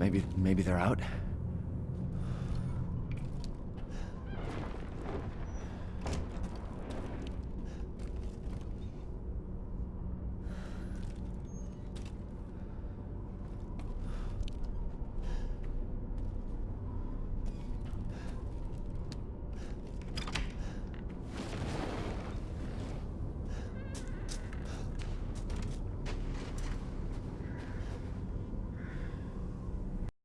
Maybe, maybe they're out?